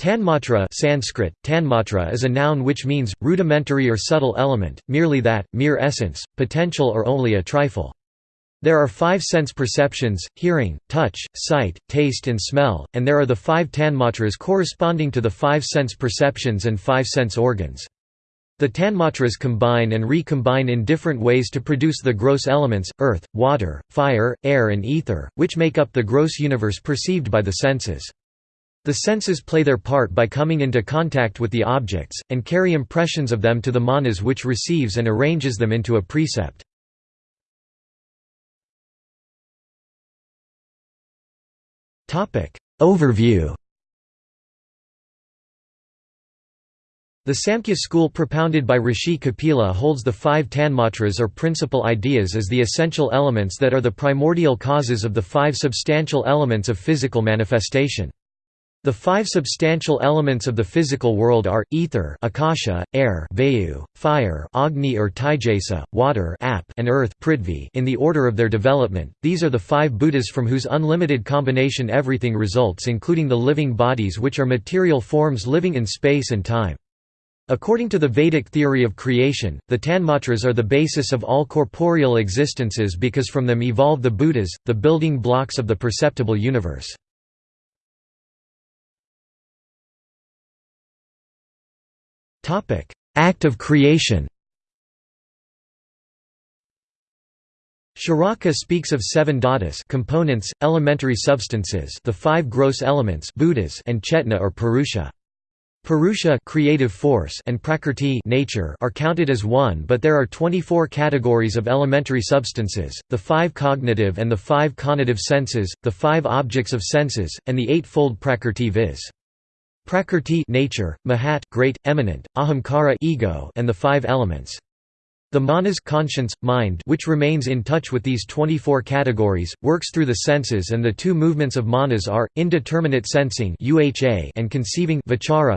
Tanmatra Sanskrit, tanmatra is a noun which means, rudimentary or subtle element, merely that, mere essence, potential or only a trifle. There are five sense perceptions, hearing, touch, sight, taste and smell, and there are the five tanmatras corresponding to the five sense perceptions and five sense organs. The tanmatras combine and recombine in different ways to produce the gross elements, earth, water, fire, air and ether, which make up the gross universe perceived by the senses. The senses play their part by coming into contact with the objects, and carry impressions of them to the manas which receives and arranges them into a percept. Overview The Samkhya school propounded by Rishi Kapila holds the five tanmatras or principal ideas as the essential elements that are the primordial causes of the five substantial elements of physical manifestation. The five substantial elements of the physical world are, ether akasha, air vayu, fire agni or taijasa, water ap, and earth prithvi in the order of their development. These are the five bhutas from whose unlimited combination everything results including the living bodies which are material forms living in space and time. According to the Vedic theory of creation, the Tanmatras are the basis of all corporeal existences because from them evolve the bhutas, the building blocks of the perceptible universe. Act of creation Charaka speaks of seven dhatus components, elementary substances the five gross elements bhutas and chetna or purusha. Purusha creative force and prakrti nature are counted as one but there are 24 categories of elementary substances, the five cognitive and the five conative senses, the five objects of senses, and the eightfold prakrti viz. Prakrti nature, Mahat great, eminent, Ahamkara ego and the five elements. The manas conscience, mind which remains in touch with these 24 categories, works through the senses and the two movements of manas are, indeterminate sensing and conceiving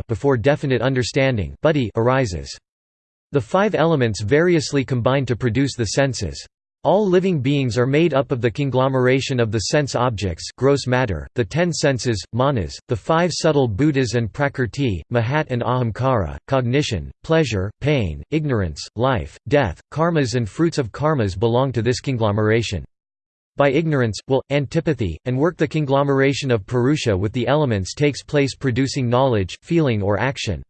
before definite understanding arises. The five elements variously combine to produce the senses. All living beings are made up of the conglomeration of the sense objects gross matter, the ten senses, manas, the five subtle bhutas and prakrti, mahat and ahamkara, cognition, pleasure, pain, ignorance, life, death, karmas and fruits of karmas belong to this conglomeration. By ignorance, will, antipathy, and work the conglomeration of Purusha with the elements takes place producing knowledge, feeling or action.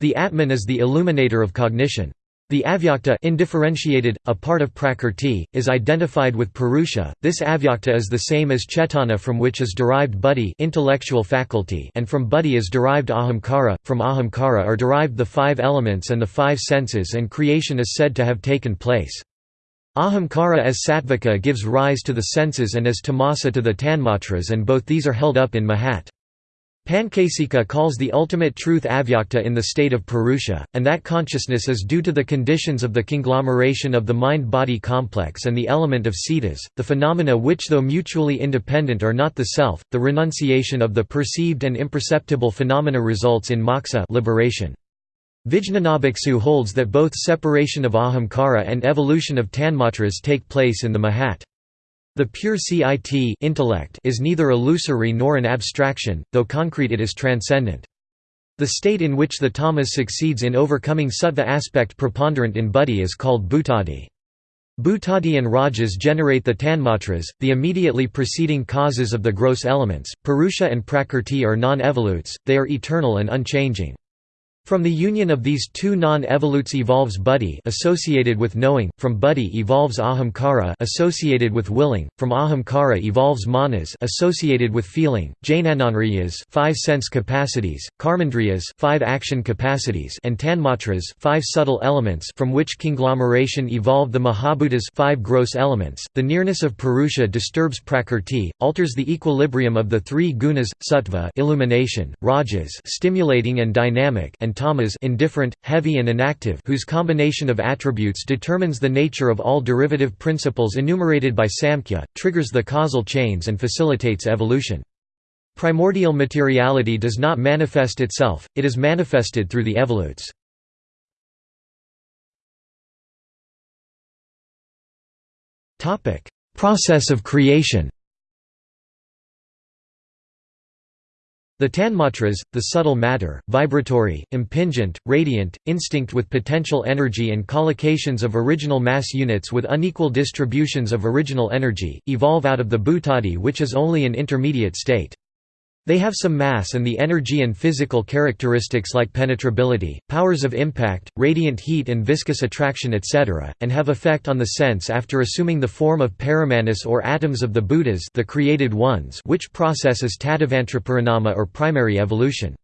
The Atman is the illuminator of cognition. The avyakta indifferentiated, a part of prakrti, is identified with purusha. This avyakta is the same as chetana from which is derived buddhi intellectual faculty and from buddhi is derived ahamkara. From ahamkara are derived the five elements and the five senses and creation is said to have taken place. Ahamkara as sattvika gives rise to the senses and as tamasa to the tanmatras and both these are held up in mahat. Pancasika calls the ultimate truth avyakta in the state of Purusha, and that consciousness is due to the conditions of the conglomeration of the mind-body complex and the element of cetas, the phenomena which though mutually independent are not the self, the renunciation of the perceived and imperceptible phenomena results in moksha liberation. Vijñanabhiksu holds that both separation of ahamkara and evolution of tanmatras take place in the mahat. The pure CIT intellect is neither illusory nor an abstraction, though concrete it is transcendent. The state in which the tamas succeeds in overcoming sattva aspect preponderant in buddhi is called bhutadi. Bhutadi and rajas generate the tanmatras, the immediately preceding causes of the gross elements. Purusha and prakrti are non-evolutes, they are eternal and unchanging. From the union of these two non-evolutes evolves buddhi associated with knowing, from buddhi evolves ahamkara associated with willing, from ahamkara evolves manas associated with feeling, jnanendriyas five sense capacities, karmendriyas five action capacities and tanmatras five subtle elements from which conglomeration evolved the mahabhutas five gross elements. The nearness of purusha disturbs prakrti, alters the equilibrium of the three gunas, sattva illumination, rajas stimulating and dynamic and tamas indifferent, heavy and inactive whose combination of attributes determines the nature of all derivative principles enumerated by Samkhya, triggers the causal chains and facilitates evolution. Primordial materiality does not manifest itself, it is manifested through the evolutes. Process of creation The tanmatras, the subtle matter, vibratory, impingent, radiant, instinct with potential energy and collocations of original mass units with unequal distributions of original energy, evolve out of the bhutadi which is only an intermediate state. They have some mass and the energy and physical characteristics like penetrability, powers of impact, radiant heat and viscous attraction etc., and have effect on the sense after assuming the form of paramanas or atoms of the bhutas the created ones which process is or primary evolution.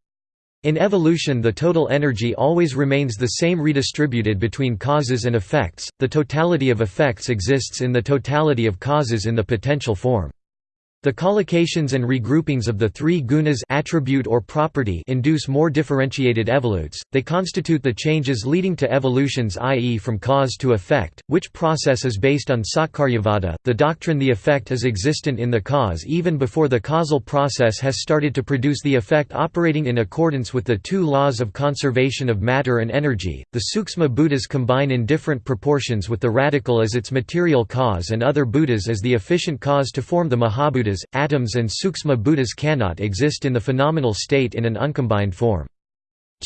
In evolution the total energy always remains the same redistributed between causes and effects, the totality of effects exists in the totality of causes in the potential form. The collocations and regroupings of the three gunas attribute or property induce more differentiated evolutes. They constitute the changes leading to evolutions i.e. from cause to effect, which process is based on Satkaryavada, the doctrine the effect is existent in the cause even before the causal process has started to produce the effect operating in accordance with the two laws of conservation of matter and energy. The Suksma bhutas combine in different proportions with the radical as its material cause and other bhutas as the efficient cause to form the Atoms and Suksma bhutas cannot exist in the phenomenal state in an uncombined form.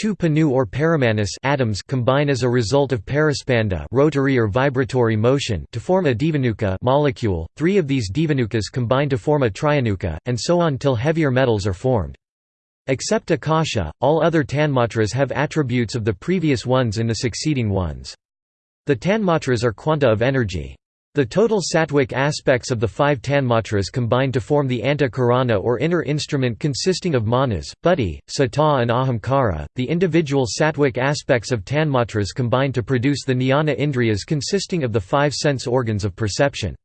Two panu or paramanas atoms combine as a result of paraspanda rotary or vibratory motion to form a divanuka molecule. Three of these divanukas combine to form a trianuka, and so on till heavier metals are formed. Except akasha, all other tanmatras have attributes of the previous ones in the succeeding ones. The tanmatras are quanta of energy. The total sattvic aspects of the five tanmatras combine to form the antakarana or inner instrument consisting of manas, buddhi, sattva and ahamkara. The individual sattvic aspects of tanmatras combine to produce the jnana indriyas consisting of the five sense organs of perception.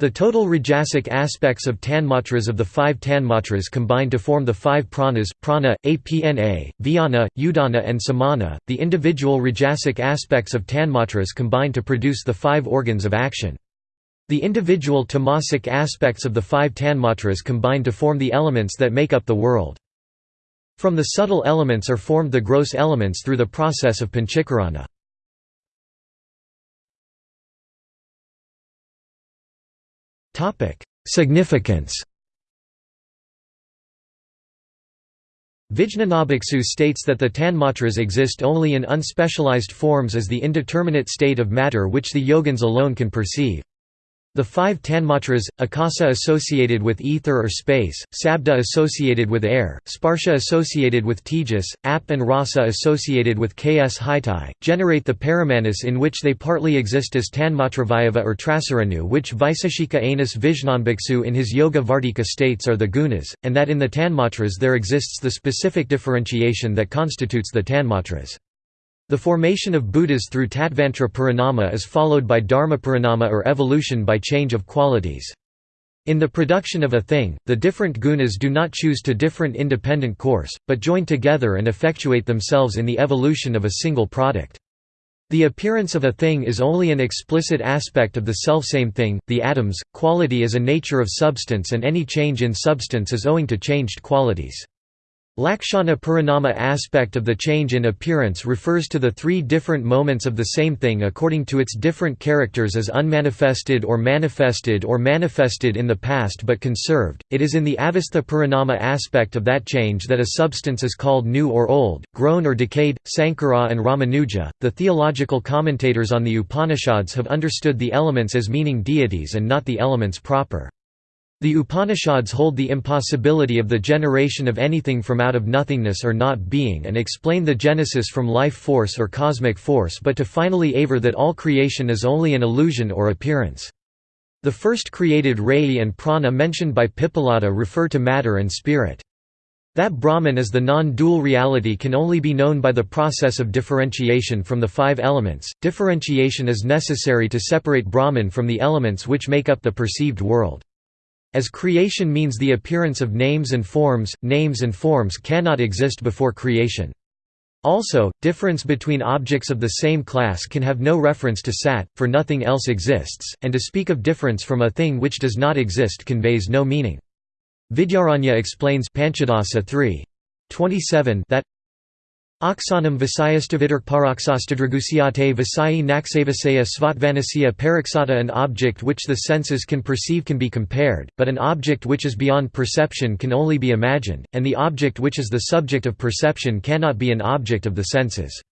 The total rajasic aspects of tanmatras of the five tanmatras combine to form the five pranas, prana, apna, vyana, udana and samana. The individual rajasic aspects of tanmatras combine to produce the five organs of action. The individual tamasic aspects of the five tanmatras combine to form the elements that make up the world. From the subtle elements are formed the gross elements through the process of panchakarana. Significance Vijñanabhiksu states that the tanmatras exist only in unspecialized forms as the indeterminate state of matter which the yogins alone can perceive. The five tanmatras, akasa associated with ether or space, sabda associated with air, sparsha associated with tejas, ap and rasa associated with ks hitai, generate the paramanas in which they partly exist as tanmatravayava or trasaranu which Vaiseshika Anus Vijnanbhiksu in his Yoga Vartika states are the gunas, and that in the tanmatras there exists the specific differentiation that constitutes the tanmatras. The formation of bhutas through Tattvantra Parinama is followed by Dharma Parinama or evolution by change of qualities. In the production of a thing, the different gunas do not choose to different independent course, but join together and effectuate themselves in the evolution of a single product. The appearance of a thing is only an explicit aspect of the selfsame thing, the atoms, quality is a nature of substance and any change in substance is owing to changed qualities. Lakshana Parinama aspect of the change in appearance refers to the three different moments of the same thing according to its different characters as unmanifested or manifested or manifested in the past but conserved. It is in the Avastha Parinama aspect of that change that a substance is called new or old, grown or decayed. Sankara and Ramanuja, the theological commentators on the Upanishads, have understood the elements as meaning deities and not the elements proper. The Upanishads hold the impossibility of the generation of anything from out of nothingness or not being and explain the genesis from life force or cosmic force but to finally aver that all creation is only an illusion or appearance. The first created Rayi and Prana mentioned by Pippalada refer to matter and spirit. That Brahman is the non-dual reality can only be known by the process of differentiation from the five elements. Differentiation is necessary to separate Brahman from the elements which make up the perceived world. As creation means the appearance of names and forms, names and forms cannot exist before creation. Also, difference between objects of the same class can have no reference to sat, for nothing else exists, and to speak of difference from a thing which does not exist conveys no meaning. Vidyaranya explains Panchadasa 3. 27 that Oxanam visayastavadirkparoxostadragusiate visayi naxavasaya svatvanasya paraxata An object which the senses can perceive can be compared, but an object which is beyond perception can only be imagined, and the object which is the subject of perception cannot be an object of the senses.